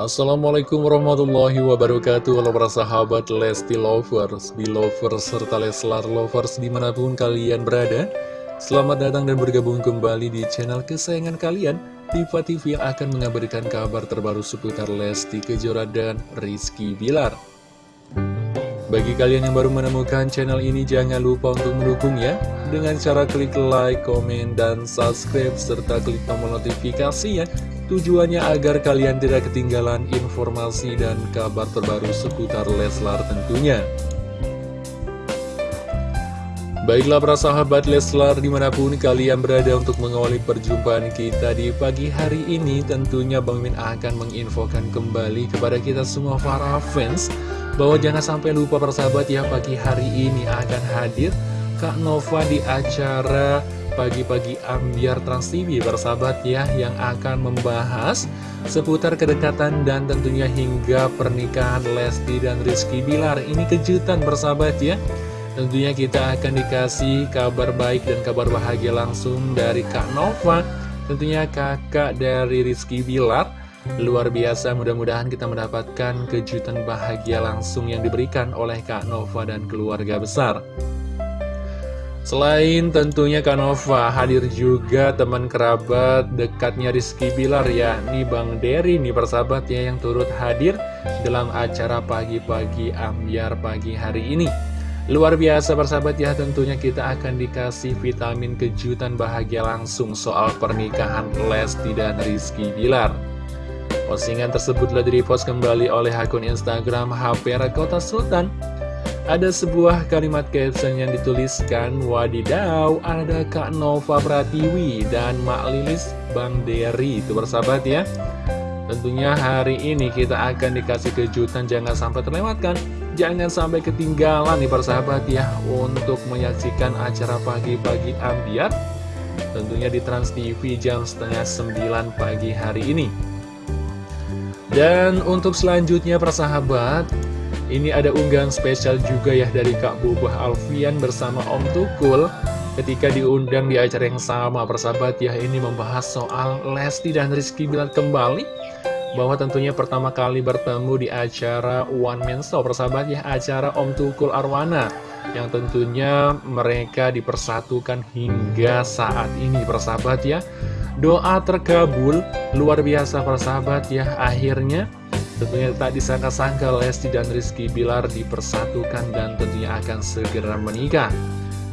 Assalamualaikum warahmatullahi wabarakatuh. Halo para sahabat Lesti Lovers, Belovers, serta Leslar Lovers di mana pun kalian berada. Selamat datang dan bergabung kembali di channel kesayangan kalian Diva TV yang akan mengabarkan kabar terbaru seputar Lesti Kejora dan Rizky Bilar. Bagi kalian yang baru menemukan channel ini, jangan lupa untuk mendukungnya. Dengan cara klik like, komen, dan subscribe, serta klik tombol notifikasinya. Tujuannya agar kalian tidak ketinggalan informasi dan kabar terbaru seputar Leslar tentunya. Baiklah para sahabat Leslar di mana pun kalian berada untuk mengawali perjumpaan kita di pagi hari ini Tentunya Bang Min akan menginfokan kembali kepada kita semua para fans bahwa jangan sampai lupa persahabat ya pagi hari ini akan hadir Kak Nova di acara pagi-pagi ambiar Trans TV persahabat ya yang akan membahas seputar kedekatan dan tentunya hingga pernikahan Lesti dan Rizky Bilar. Ini kejutan persahabat ya. Tentunya kita akan dikasih kabar baik dan kabar bahagia langsung dari Kak Nova. Tentunya kakak dari Rizky Bilar. Luar biasa, mudah-mudahan kita mendapatkan kejutan bahagia langsung yang diberikan oleh Kak Nova dan keluarga besar. Selain tentunya Kak Nova, hadir juga teman kerabat dekatnya Rizky Bilar ya, nih Bang Dery nih persahabat ya yang turut hadir dalam acara pagi-pagi ambiar pagi hari ini. Luar biasa persahabat ya, tentunya kita akan dikasih vitamin kejutan bahagia langsung soal pernikahan Lesti dan Rizky Bilar. Postingan tersebut telah direpost kembali oleh akun Instagram HP Kota Sultan. Ada sebuah kalimat caption yang dituliskan, Wadidaw, ada Kak Nova Pratiwi dan Mak Lilis Bang Dery. Itu bersahabat ya. Tentunya hari ini kita akan dikasih kejutan, jangan sampai terlewatkan. Jangan sampai ketinggalan nih persahabat ya, untuk menyaksikan acara pagi-pagi ambiar. Tentunya di Trans TV jam setengah 9 pagi hari ini. Dan untuk selanjutnya persahabat Ini ada unggahan spesial juga ya dari Kak Bubah Alfian bersama Om Tukul. Ketika diundang di acara yang sama persahabat ya Ini membahas soal Lesti dan Rizky Bilar kembali. Bahwa tentunya pertama kali bertemu di acara One Man Show persahabat ya Acara Om Tukul Arwana. Yang tentunya mereka dipersatukan hingga saat ini persahabat ya. Doa terkabul, luar biasa persahabat ya. Akhirnya tentunya tak disangka-sangka Lesti dan Rizky Bilar dipersatukan dan tentunya akan segera menikah.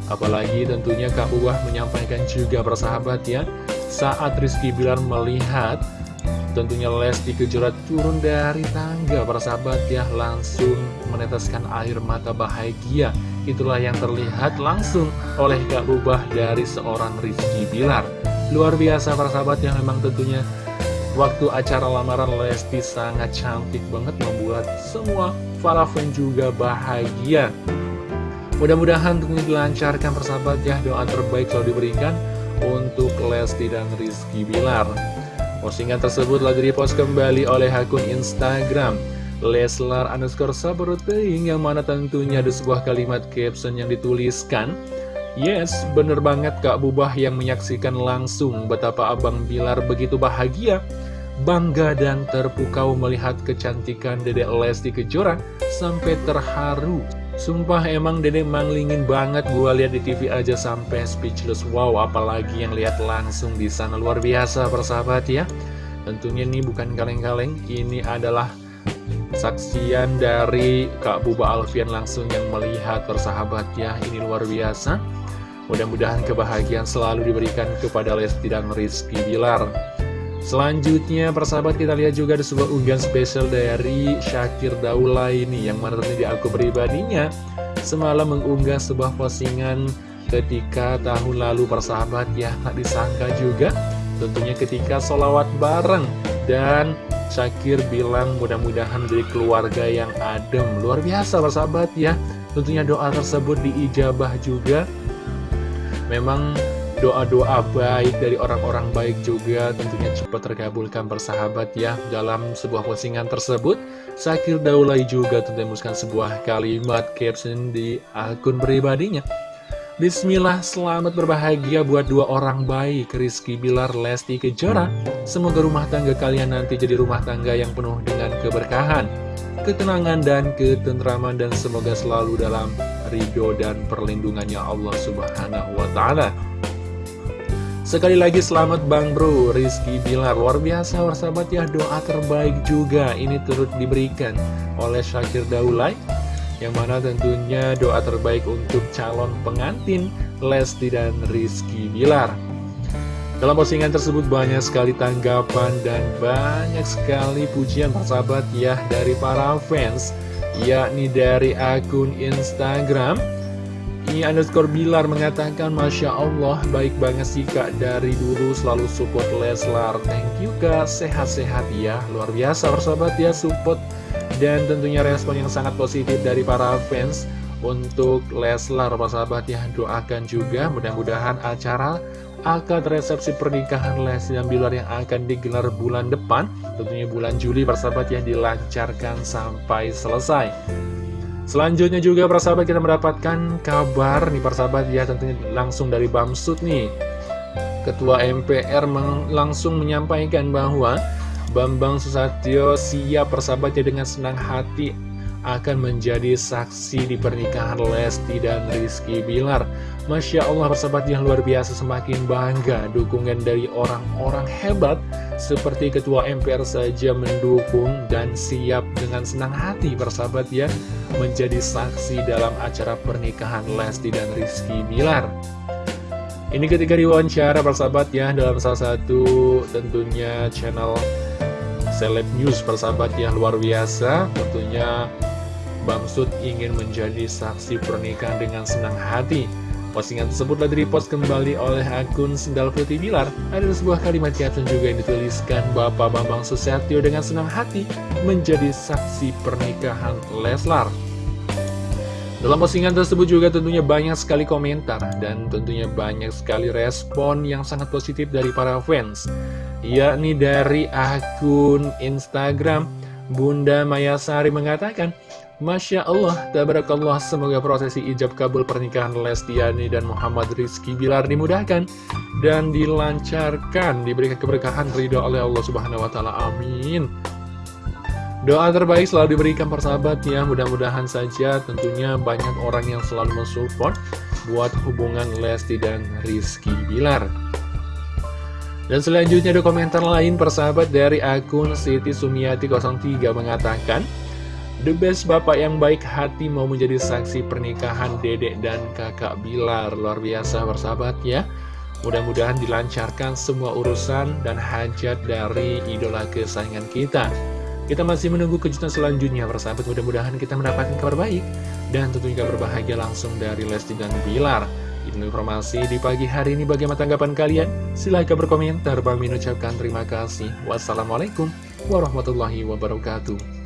Apalagi tentunya Kak Uwah menyampaikan juga persahabat ya Saat Rizky Bilar melihat tentunya Lesti Kejora turun dari tangga persahabat ya Langsung meneteskan air mata bahagia. Itulah yang terlihat langsung oleh Kak Ubah dari seorang Rizky Bilar. Luar biasa para sahabat yang memang tentunya Waktu acara lamaran Lesti sangat cantik banget membuat semua para fan juga bahagia. Mudah-mudahan tentunya dilancarkan persahabat ya. Doa terbaik selalu diberikan untuk Lesti dan Rizky Bilar. Postingan tersebut lagi dipost kembali oleh akun Instagram Leslar underscore sabaruteing yang mana tentunya ada sebuah kalimat caption yang dituliskan Yes, bener banget Kak Bubah yang menyaksikan langsung betapa Abang Bilar begitu bahagia, bangga dan terpukau melihat kecantikan Dedek Lesti Kejora sampai terharu. Sumpah emang Dedek manglingin banget gua lihat di TV aja sampai speechless. Wow, apalagi yang lihat langsung di sana luar biasa persahabat ya. Tentunya ini bukan kaleng-kaleng, ini adalah saksian dari Kak Buba Alfian langsung yang melihat persahabat ya. Ini luar biasa. Mudah-mudahan kebahagiaan selalu diberikan kepada Lesti dan Rizky Bilar. Selanjutnya, persahabat kita lihat juga ada sebuah unggahan spesial dari Syakir Daula ini, yang mana di aku pribadinya semalam mengunggah sebuah postingan ketika tahun lalu persahabat ya, tak disangka juga tentunya ketika solawat bareng. Dan Syakir bilang mudah-mudahan dari keluarga yang adem. Luar biasa persahabat ya. Tentunya doa tersebut diijabah juga Memang doa-doa baik dari orang-orang baik juga tentunya cepat terkabulkan bersahabat ya Dalam sebuah postingan tersebut Sakir Daulay juga tentunya sebuah kalimat caption di akun pribadinya Bismillah, selamat berbahagia buat dua orang baik, Rizky Bilar, Lesti Kejora. Semoga rumah tangga kalian nanti jadi rumah tangga yang penuh dengan keberkahan, ketenangan, dan ketentraman, dan semoga selalu dalam ridho dan perlindungannya Allah Subhanahu wa Ta'ala. Sekali lagi selamat Bang Bro, Rizky Bilar, luar biasa, warsabat ya, doa terbaik juga ini turut diberikan oleh Syakir Daulay yang mana tentunya doa terbaik untuk calon pengantin Lesti dan Rizky Bilar. Dalam postingan tersebut banyak sekali tanggapan dan banyak sekali pujian persahabat ya dari para fans yakni dari akun Instagram. Ini underscore Bilar mengatakan Masya Allah baik banget sih kak. Dari dulu selalu support Leslar. Thank you kak. Sehat-sehat ya. Luar biasa persahabat ya support. Dan tentunya respon yang sangat positif dari para fans untuk Leslar, sahabat ya. Doakan juga mudah-mudahan acara akad resepsi pernikahan Leslie dan Bilar yang akan digelar bulan depan tentunya bulan Juli persahabat ya dilancarkan sampai selesai. Selanjutnya juga persahabat kita mendapatkan kabar nih persahabat ya tentunya langsung dari Bamsud nih. Ketua MPR langsung menyampaikan bahwa Bambang Susatyo siap persahabatnya dengan senang hati akan menjadi saksi di pernikahan Lesti dan Rizky Bilar. Masya Allah persahabat yang luar biasa semakin bangga dukungan dari orang-orang hebat seperti Ketua MPR saja mendukung dan siap dengan senang hati persahabat ya menjadi saksi dalam acara pernikahan Lesti dan Rizky Bilar. Ini ketika diwawancara persahabat ya dalam salah satu tentunya channel Seleb News persahabat yang luar biasa Tentunya Bamsud ingin menjadi saksi pernikahan dengan senang hati. Postingan tersebut telah direpost kembali oleh akun Sendal Putih Bilar. Ada sebuah kalimat caption juga yang dituliskan Bapak Bambang Susatyo dengan senang hati menjadi saksi pernikahan Leslar. Dalam postingan tersebut juga tentunya banyak sekali komentar dan tentunya banyak sekali respon yang sangat positif dari para fans yakni dari akun Instagram Bunda Mayasari mengatakan Masya Allah, tabarakallah, semoga prosesi ijab kabul pernikahan Lestiani dan Muhammad Rizky Bilar dimudahkan dan dilancarkan, diberikan keberkahan ridho oleh Allah Subhanahu wa Ta'ala. Amin. Doa terbaik selalu diberikan persahabat ya, mudah-mudahan saja tentunya banyak orang yang selalu mensupport buat hubungan Lesti dan Rizky Bilar. Dan selanjutnya ada komentar lain persahabat dari akun Siti Sumiati 03 mengatakan The best bapak yang baik hati mau menjadi saksi pernikahan dedek dan kakak Bilar Luar biasa persahabat ya Mudah-mudahan dilancarkan semua urusan dan hajat dari idola kesayangan kita Kita masih menunggu kejutan selanjutnya persahabat Mudah-mudahan kita mendapatkan kabar baik Dan tentunya kabar bahagia langsung dari Lesti dan Bilar informasi di pagi hari ini bagaimana tanggapan kalian? Silahkan berkomentar. Bang Min ucapkan terima kasih. Wassalamualaikum warahmatullahi wabarakatuh.